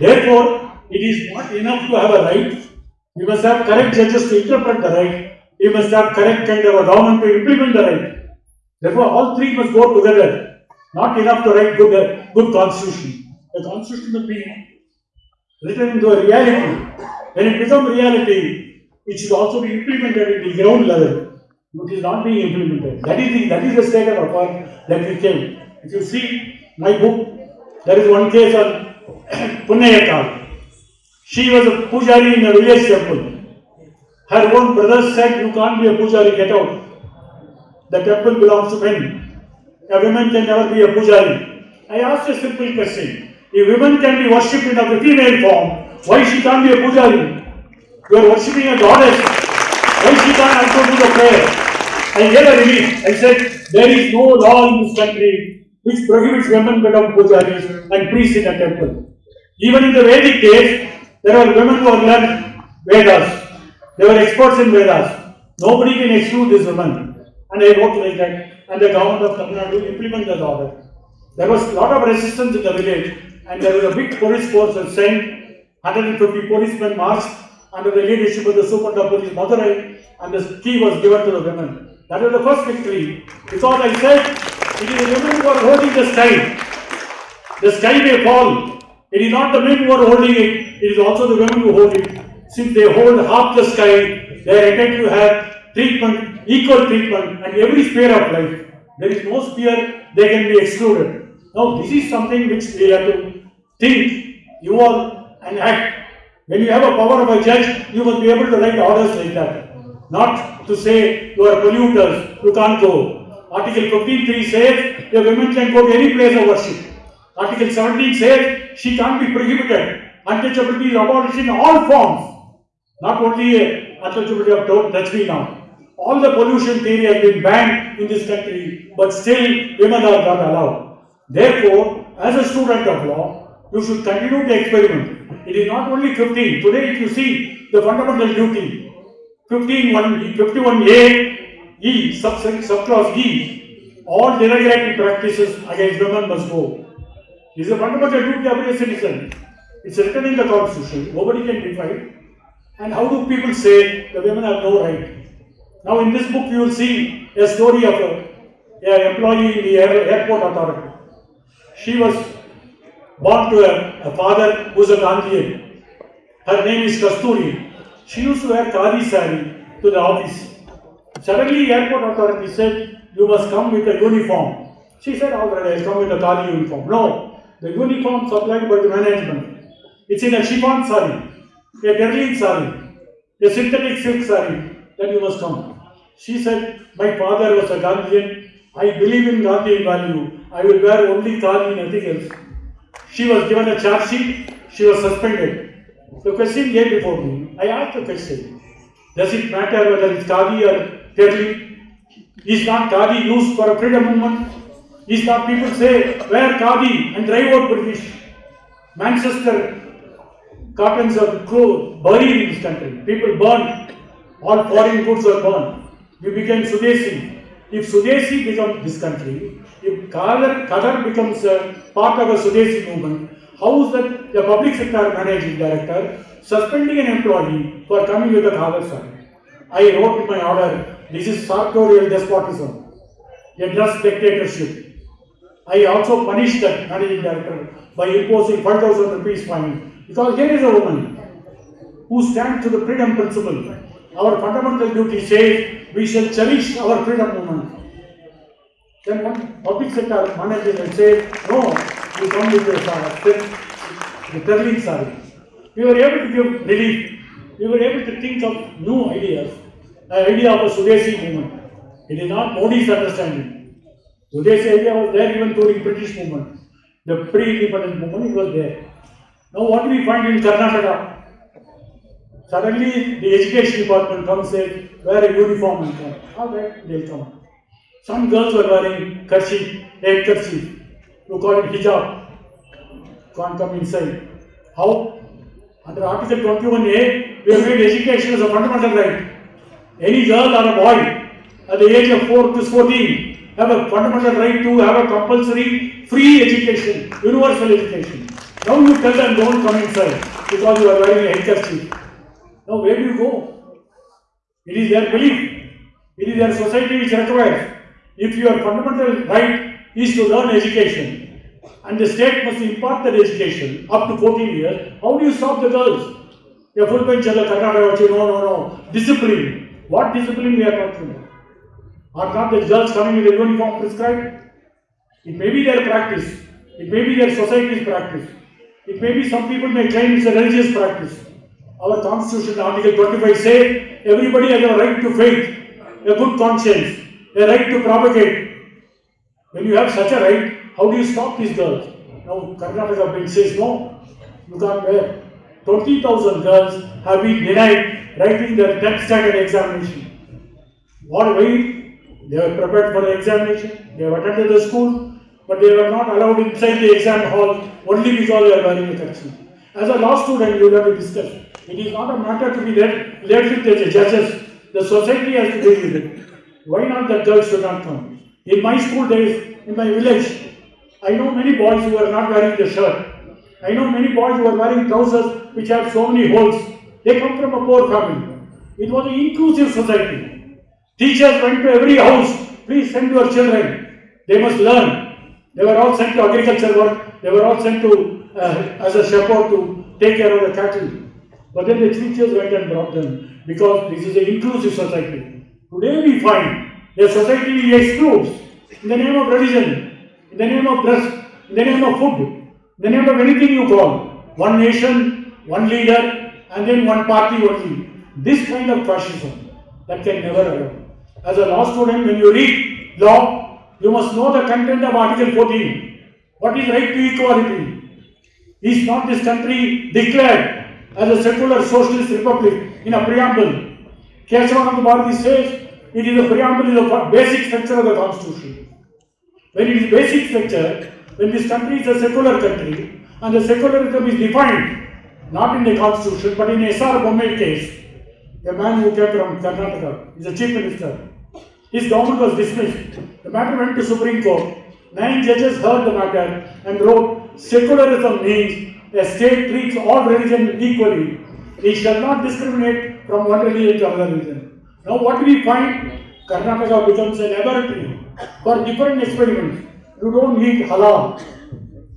Therefore, it is not enough to have a right. You must have correct judges to interpret the right. You must have correct kind of a government to implement the right. Therefore, all three must go together. Not enough to write good, uh, good constitution. The constitution must be written into a reality. When it becomes reality, it should also be implemented at the ground level. It is not being implemented. That is the that is the state of affairs that we came. If you see my book, there is one case on Pinniyakkal. She was a pujari in a village temple. Her own brothers said, You can't be a pujari, get out. The temple belongs to men. A woman can never be a pujari. I asked a simple question. If women can be worshipped in a female form, why she can't be a pujari? You are worshipping a goddess. Why she can't also do the prayer? I gave a relief. I said, there is no law in this country which prohibits women become pujaris and priests in a temple. Even in the Vedic days, there were women who had learned Vedas. They were experts in Vedas. Nobody can exclude these women. And they wrote like that. And the government of Tamil Nadu implemented the order. There was a lot of resistance in the village, and there was a big police force that sent 150 policemen marched under the leadership of the Superintendent of Police Madurai, and the key was given to the women. That was the first victory. Because I said, it is the women who are holding the sky. The sky may fall. It is not the men who are holding it, it is also the women who hold it. Since they hold half the sky, they are entitled to have treatment, equal treatment, and every sphere of life. There is no sphere they can be excluded. Now, this is something which we have to think, you are and act. When you have a power of a judge, you must be able to write orders like that. Not to say you are polluters, you can't go. Article 15.3 says the women can go to any place of worship. Article 17 says she can't be prohibited. Untouchability is abolished in all forms. Not only untouchability of me now. All the pollution theory has been banned in this country, but still women are not allowed. Therefore, as a student of law, you should continue to experiment. It is not only 15. Today, if you see the fundamental duty, 15, 1, 51A, E, sub, subclause E, all derogatory practices against women must go. Is a fundamental duty of every citizen. It's written in the constitution. Nobody can defy it. And how do people say the women have no right? Now, in this book, you will see a story of a, a employee in the air, airport authority. She was born to a, a father who is a Gandhian. Her name is Kasturi. She used to wear khadi sari to the office. Suddenly, the airport authority said, "You must come with a uniform." She said, "All right, I'll come with a khadi uniform." No, the uniform supplied by the management. It's in a chiffon sari, a Berlin sari, a synthetic silk sari. Then you must come. She said, "My father was a Gandhian. I believe in Gandhian value. I will wear only khadi, nothing else." She was given a charge sheet. She was suspended. The question came before me. I asked the question. Does it matter whether it's Khadi or Terli? Is not Khadi used for a freedom movement? Is not people say, wear Khadi and drive out British? Manchester cottons are buried in this country. People burned. All foreign goods were burned. We became Swadeshi. If Swadeshi becomes this country, if Kadar becomes part of a Swadeshi movement, how is that the public sector managing director suspending an employee for coming with a Kadar sign? I wrote in my order, this is sartorial despotism, a just dictatorship. I also punished that managing director by imposing 5,000 rupees fine because here is a woman who stands to the freedom principle. Our fundamental duty says we shall cherish our freedom movement. Then one public sector manager will say, no, you come with the uh, the Berlin sari. We were able to give relief. We were able to think of new ideas. The idea of a Swadeshi movement. It is not Modi's understanding. Swadeshi idea was there even during British movement. The pre-independence movement, it was there. Now what do we find in Karnataka? Suddenly the education department comes and wear a uniform and come. All right, they'll come. Some girls were wearing kerchief, head kerchief. You call it hijab. Can't come inside. How? Under Article 21A, we have made education as a fundamental right. Any girl or a boy at the age of 4 to 14 have a fundamental right to have a compulsory free education, universal education. Now you tell them don't come inside because you are wearing a handkerchief. Now where do you go? It is their belief. It is their society which requires. If your fundamental right is to learn education and the state must impart that education up to 14 years, how do you stop the girls? A full bench no, no, no, discipline. What discipline we are talking about? Are not the girls coming with a uniform prescribed? It may be their practice. It may be their society's practice. It may be some people may claim it's a religious practice. Our constitution, Article 25 says everybody has a right to faith, a good conscience, a right to propagate. When you have such a right, how do you stop these girls? Now, Karnataka bench says no, you can't wear. 20,000 girls have been denied writing their 10th standard examination. What way? They were prepared for the examination, they have attended the school, but they were not allowed inside the exam hall only because they are wearing a kerchief. As a law student, you will have to discuss. It is not a matter to be left, left with the judges. The society has to deal with it. Why not the girls should not come? In my school days, in my village, I know many boys who are not wearing the shirt. I know many boys who are wearing trousers which have so many holes. They come from a poor family. It was an inclusive society. Teachers went to every house. Please send your children. They must learn. They were all sent to agriculture work. They were all sent to uh, as a shepherd to take care of the cattle. But then the teachers went and brought them because this is an inclusive society. Today we find a society excludes in the name of religion, in the name of dress, in the name of food, in the name of anything you call. One nation, one leader, and then one party only. This kind of fascism that can never allow. As a law student, when you read law, you must know the content of Article 14. What is right to equality? Is not this country declared as a secular socialist republic in a preamble? Kesavananda Bharati says it is a preamble, is a basic structure of the constitution. When it is basic structure, when this country is a secular country, and the secularism is defined not in the constitution but in S.R. Bommai case, a man who came from Karnataka, is a chief minister. His government was dismissed. The matter went to Supreme Court. Nine judges heard the matter and wrote, secularism means a state treats all religions equally. It shall not discriminate from one religion to another religion. Now what we find? Karnataka becomes a laboratory for different experiments. You don't eat halal.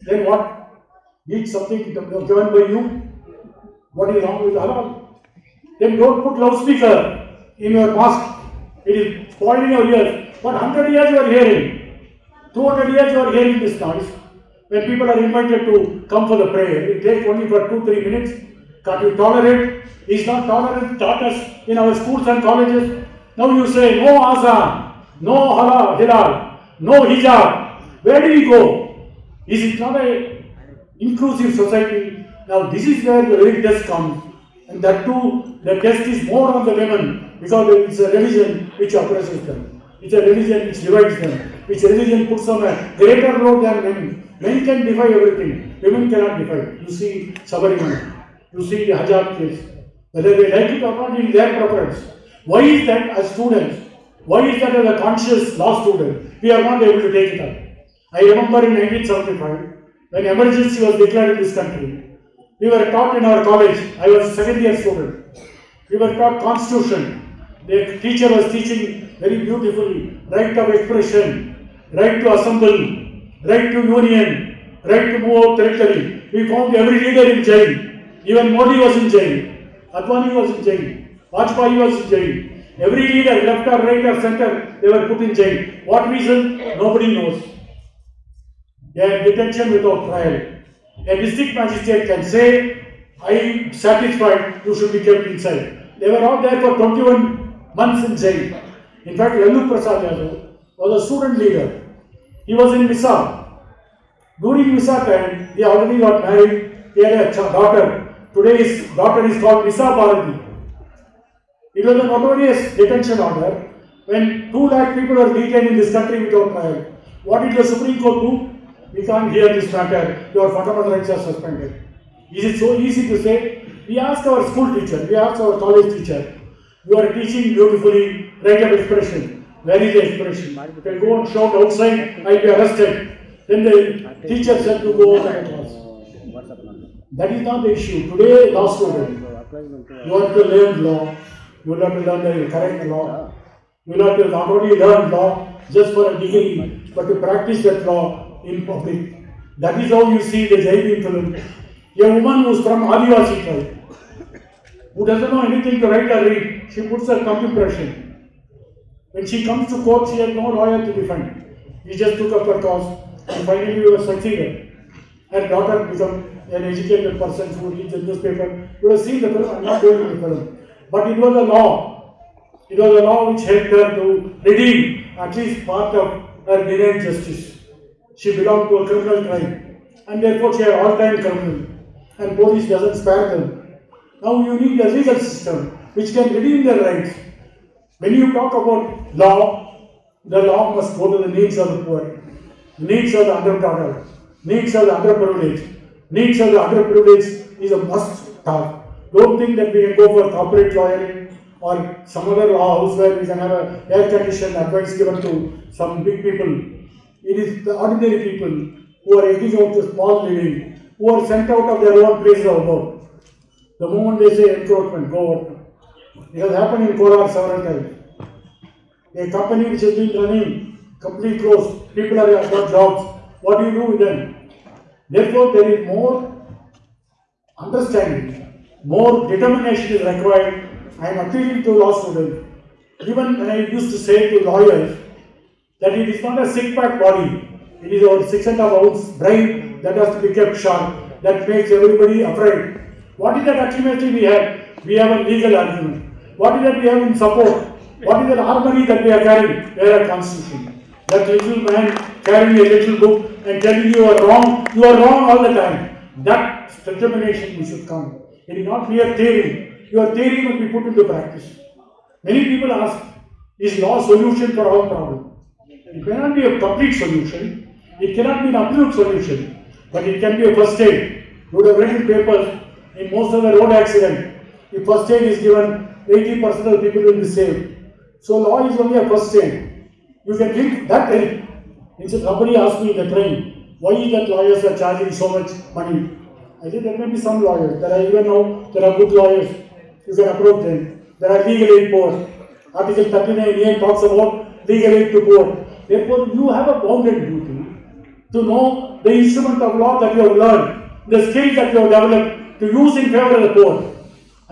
Then what? Eat something given by you. What is wrong with halal? Then don't put loudspeaker in your mosque. It is spoiling your ears. For 100 years you are hearing. 200 years you are hearing this noise. When people are invited to come for the prayer, it takes only for 2-3 minutes. Can't you tolerate? Is not tolerance taught us in our schools and colleges? Now you say no azan, no halal, hilal, no hijab. Where do we go? Is it not a inclusive society? Now this is where the test comes. And that too, the test is more on the women because it's a religion which oppresses them. It's a religion which divides them. Which religion puts on a greater load than men. Men can defy everything. Women cannot defy. You see Sabarimala. You see the hijab case. Whether they like it or not, is their preference. Why is that as students? Why is that as a conscious law student? We are not able to take it up. I remember in 1975, when emergency was declared in this country, we were taught in our college, I was a second year student, we were taught constitution. The teacher was teaching very beautifully, right of expression, right to assemble, right to union, right to move out territory. We found every leader in jail. Even Modi was in jail. Advani was in jail. Vajpayee was in jail. Every leader, left or right or center, they were put in jail. What reason? Nobody knows. They are detention without trial. A district magistrate can say, I am satisfied, you should be kept inside. They were all there for 21 months in jail. In fact, Lalu Prasad Yadav was a student leader. He was in Misa. During Misa time, he already got married. He had a daughter. Today his daughter is called Misa Bharati. It was a notorious detention order when 2 lakh people are detained in this country without trial. What did the Supreme Court do? We can't hear this matter. Your fundamental rights are suspended. Is it so easy to say? We ask our school teacher, we ask our college teacher, you are teaching beautifully right expression. Where is the expression? You can go and shout outside, I'll be arrested. Then the teacher said to go out of the class. That is not the issue. Today, law student, you have to learn law. You have to learn the correct law. You have to not only learn law just for a degree, but to practice that law in public. That is how you see the Jain film. A woman who is from Adivasi tribe, who doesn't know anything to write or read, she puts her impression. When she comes to court, she has no lawyer to defend. He just took up her cause and finally we were succeeded. Her daughter became an educated person who reads the newspaper. You have seen the film, not doing the film. But it was a law. It was a law which helped her to redeem at least part of her denied justice. She belonged to a criminal tribe and therefore she had all-time criminal and police doesn't spare them. Now you need a legal system which can redeem their rights. When you talk about law, the law must go to the needs of the poor, needs of the underdog, needs of the underprivileged. Needs of the underprivileged is a must talk. Don't think that we can go for corporate lawyering or some other law house where we can have a air conditioned advice given to some big people. It is the ordinary people who are eking out a small living, who are sent out of their own places of abode. The moment they say encroachment, go out. It has happened in Kolar several times. A company which has been running completely closed, people are got jobs. What do you do with them? Therefore, there is more understanding, more determination is required. I am appealing to law students. Even when I used to say to lawyers that it is not a sick pack body, it is our six and a half ounce brain that has to be kept sharp, that makes everybody afraid. What is that ultimately we have? We have a legal argument. What is that we have in support? What is that harmony that we are carrying? We have a constitution. That little man carrying a little book and telling you are wrong, you are wrong all the time. That determination we should come. It is not mere theory. Your theory must be put into practice. Many people ask, is law solution for all problem? It cannot be a complete solution. It cannot be an absolute solution. But it can be a first aid. You would have in papers, in most of the road accident, if first aid is given, 80% of the people will be saved. So law is only a first aid. You can think that help. Instead, somebody asked me in the train, why is that lawyers are charging so much money? I said there may be some lawyers. There are even now there are good lawyers. You can approach them. There are legal aid boards. Article 39A talks about legal aid to poor. Therefore, you have a bounden duty to know the instrument of law that you have learned, the skills that you have developed to use in favor of the poor.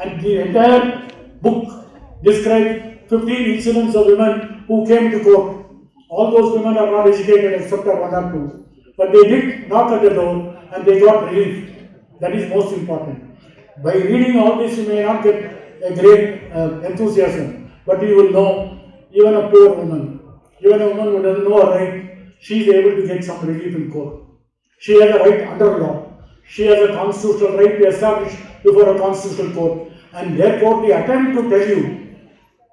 And the entire book describes 15 incidents of women who came to court. All those women are not educated except for one or two. But they did knock at the door and they got relief. That is most important. By reading all this, you may not get a great uh, enthusiasm, but you will know even a poor woman, even a woman who doesn't know her right, she is able to get some relief in court. She has a right under law. She has a constitutional right to establish before a constitutional court. And therefore, the attempt to tell you,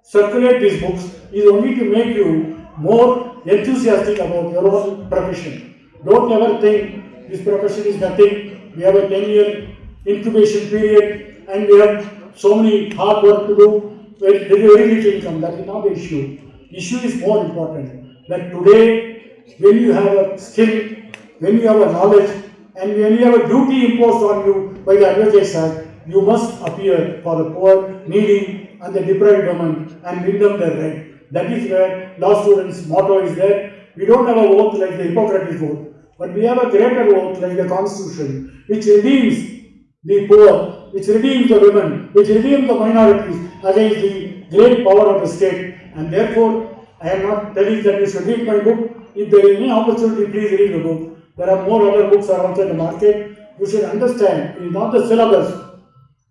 circulate these books, is only to make you more enthusiastic about your own profession. Don't ever think this profession is nothing. We have a 10 year incubation period and we have so many hard work to do. Is very little income. That is not the issue. Issue is more important. That today, when you have a skill, when you have a knowledge, and when you have a duty imposed on you by the Act, you must appear for the poor, needy, and the deprived woman and win them their right. That is where law students' motto is there. We don't have a oath like the Hippocratic oath, but we have a greater oath like the Constitution, which redeems the poor, which redeems the women, which redeems the minorities against the great power of the state. And therefore, I am not telling that you should read my book. If there is any opportunity, please read the book. There are more other books around in the market. You should understand it is not the syllabus.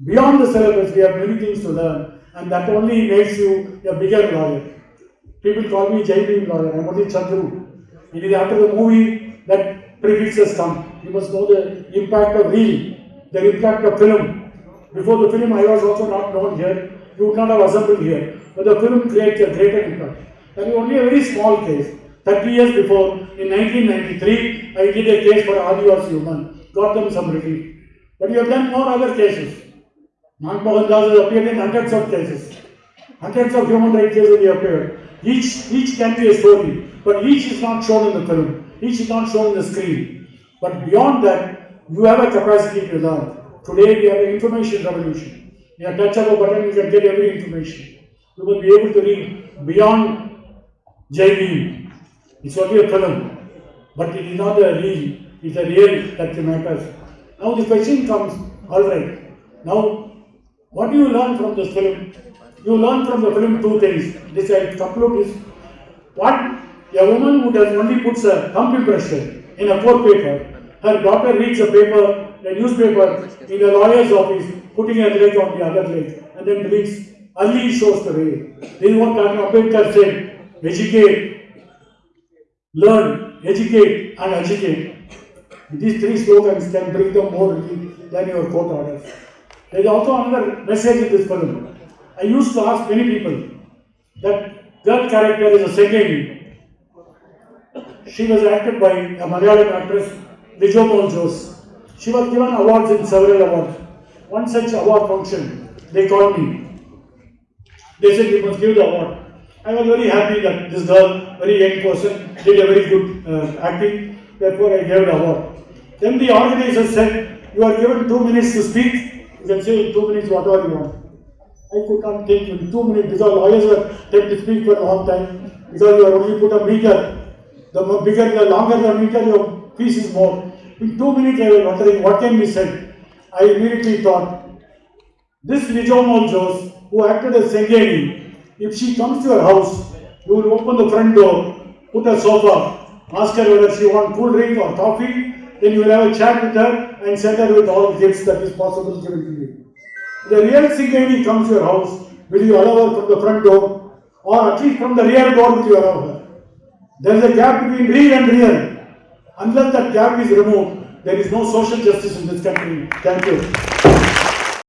Beyond the syllabus, we have many things to learn, and that only makes you a bigger lawyer. People call me Jai Bhim lawyer. I am only Chandru. It is after the movie that prefixes come. You must know the impact of reel, the impact of film. Before the film, I was also not known here. You would not have assembled here. But the film creates a greater impact. That is only a very small case. 30 years before, in 1993, I did a case for Adivasi woman, got them some relief. But you have done more other cases. Manmohan Das has appeared in hundreds of cases. Hundreds of human rights cases he appeared. Each, each can be a story, but each is not shown in the film. Each is not shown in the screen. But beyond that, you have a capacity to learn. Today we have an information revolution. In a touch of a button, you can get every information. You will be able to read beyond JB. It's only a film, but it is not a real, it's a real that matters. Now the question comes, all right, now what do you learn from this film? You learn from the film two things. This I conclude is what a woman who does only puts a thumb impression in a court paper, her daughter reads a paper, a newspaper in a lawyer's office, putting a leg on the other leg, and then reads. Ali shows the way. This is what Dr. Ambedkar said. Educate, learn, educate, and educate. These three slogans can bring them more than your court orders. There is also another message in this film. I used to ask many people that girl character is a second. She was acted by a Malayalam actress, Vijay Jose. She was given awards in several awards. One such award function, they called me. They said you must give the award. I was very happy that this girl, very young person, did a very good uh, acting. Therefore, I gave the award. Then the organizer said, "You are given two minutes to speak. You can say in two minutes whatever you want." I could not think in two minutes because lawyers were tend to speak for a long time because you only put a meter. The bigger, the longer the meter, your piece is more. In two minutes, I was wondering what can be said. I immediately thought, this Vijay Jose, who acted as Sengeni, if she comes to your house, you will open the front door, put a sofa, ask her whether she wants cool drink or coffee, then you will have a chat with her and send her with all gifts that is possible given to you. The real Sengeni comes to your house, will you allow her from the front door or at least from the rear door will you allow her? There is a gap between real and real. Unless that gap is removed, there is no social justice in this country. Thank you.